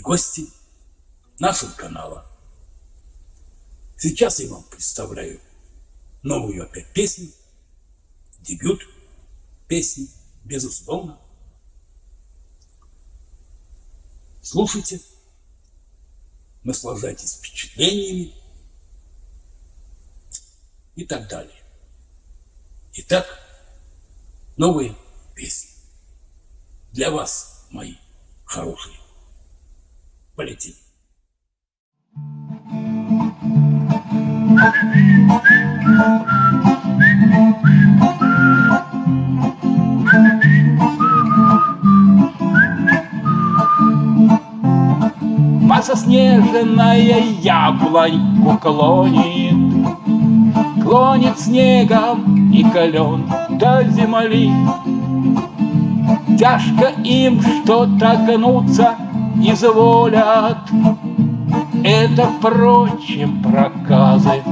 гости нашего канала. Сейчас я вам представляю новую опять песню, дебют песни, безусловно. Слушайте, наслаждайтесь впечатлениями и так далее. Итак, новые песни. Для вас, мои хорошие. Полетели. Заснеженная яблоньку клонит, Клонит снегом и колен до земли. Тяжко им что-то гнуться изволят, Это, впрочем, проказы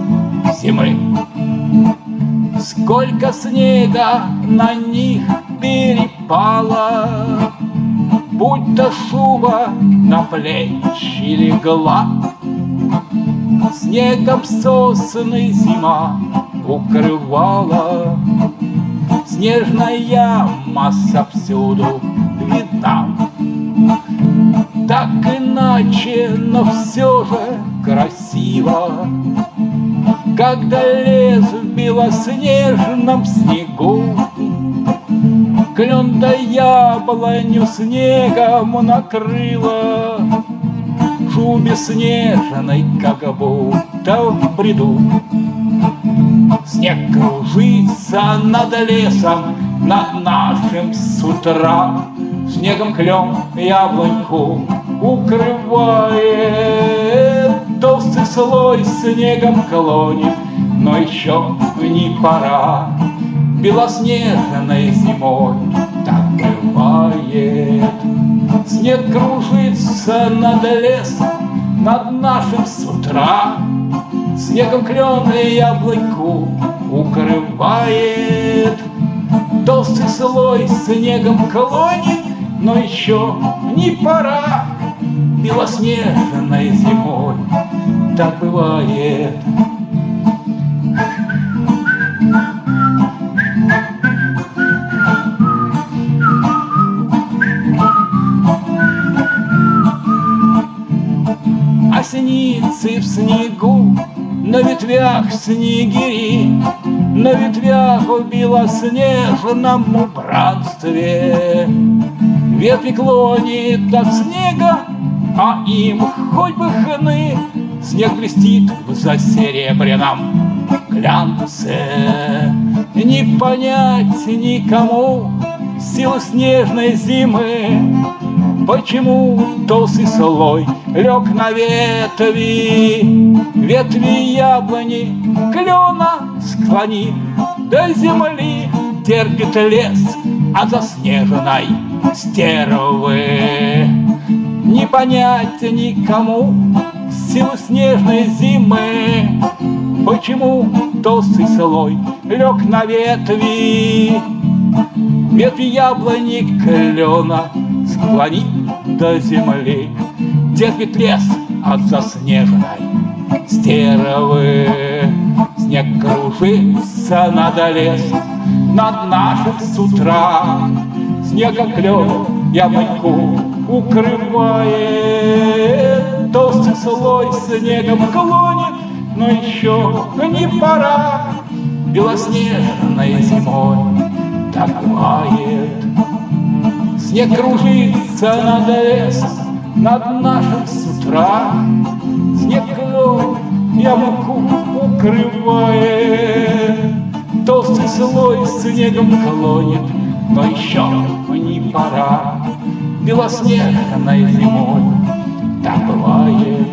зимы. Сколько снега на них перепало, Будь то шуба на плечи легла, Снегом сосны зима укрывала, Снежная масса всюду видна. Так иначе, но все же красиво, Когда лес в белоснежном снегу Клен да яблоню снегом накрыла, В шубе снежной, как будто в бреду. Снег кружится над лесом, над нашим с утра, Снегом клен яблоньку укрывает, Толстый слой снегом клонит, но еще не пора. Белоснежной зимой так бывает. Снег кружится над лесом, над нашим с утра, Снегом клены яблоньку укрывает. Толстый слой снегом клонит, но еще не пора Белоснежной зимой так бывает. Осеницы в снегу, на ветвях снегири, На ветвях в белоснежном убранстве. Ветви клонит от снега, а им хоть бы хны, Снег блестит в засеребряном глянце. Не понять никому силу снежной зимы, Почему толстый слой лег на ветви, Ветви яблони клена склони До земли терпит лес от заснеженной стервы. Не понять никому силу снежной зимы, Почему толстый слой лег на ветви, Ветви яблони клена склони до земли, Терпит лес от заснеженной стервы. Снег кружится над лесом, над нашим с утра, Снегом клен яблоньку укрывает, Толстый слой снегом клонит, но еще не пора Белоснежной зимой так бывает. Снег кружится над лесом, над нашим с утра. Снег клон ямку укрывает, Толстый слой снегом клонит, но еще не пора. Белоснежной зимой так бывает.